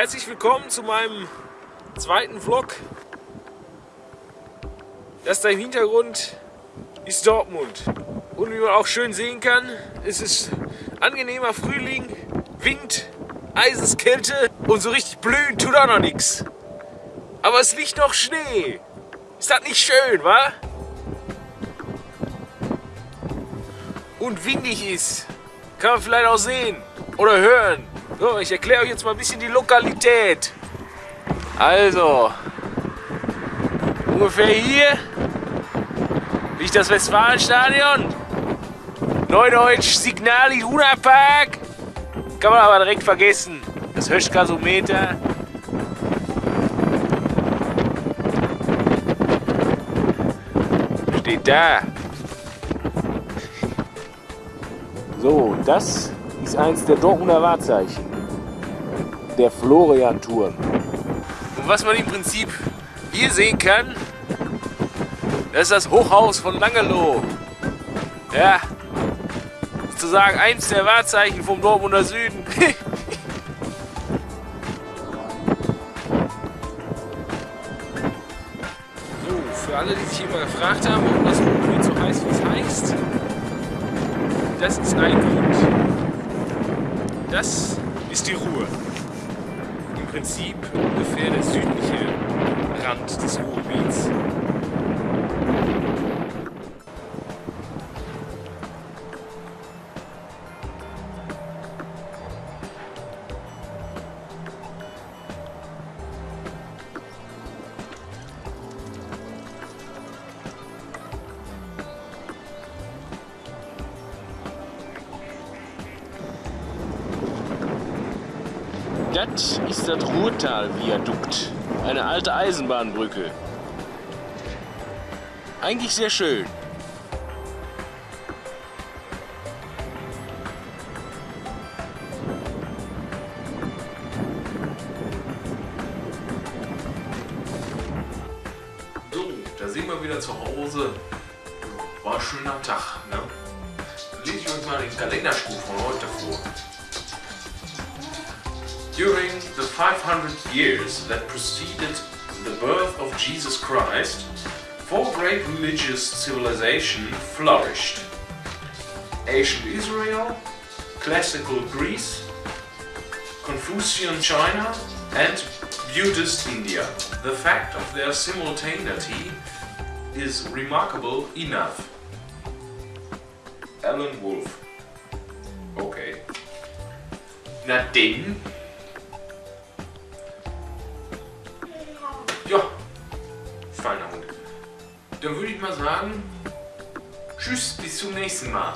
Herzlich willkommen zu meinem zweiten Vlog. Das da im Hintergrund ist Dortmund. Und wie man auch schön sehen kann, ist es angenehmer Frühling, Wind, Eiseskälte und so richtig blühen tut auch noch nichts. Aber es liegt noch Schnee. Ist das nicht schön, wa? Und windig ist. Kann man vielleicht auch sehen oder hören. So, ich erkläre euch jetzt mal ein bisschen die Lokalität. Also, ungefähr hier liegt das Westfalenstadion. Neudeutsch Signal Iduna Park. Kann man aber direkt vergessen. Das Höschgasometer. Steht da. So, das ist eins der Dortmunder Wahrzeichen. Der Florian-Turm. Und was man im Prinzip hier sehen kann, das ist das Hochhaus von Langeloh. Ja, sozusagen eins der Wahrzeichen vom Dortmunder Süden. so, für alle, die sich immer gefragt haben, warum das Ruhrgebiet so heißt, wie es heißt, das ist ein Grund. Das ist die Ruhr. Im Prinzip ungefähr der südliche Rand des Ruhrgebiets. Das ist das Ruhrtal-Viadukt, eine alte Eisenbahnbrücke. Eigentlich sehr schön. So, da sind wir wieder zu Hause. War ein schöner Tag, ne? Lese ich euch mal den Kalenderspruch von heute vor. During the 500 years that preceded the birth of Jesus Christ, four great religious civilizations flourished. Ancient Israel, Classical Greece, Confucian China and Buddhist India. The fact of their simultaneity is remarkable enough. Alan Wolf. Okay. Na denn, Dann würde ich mal sagen, tschüss, bis zum nächsten Mal.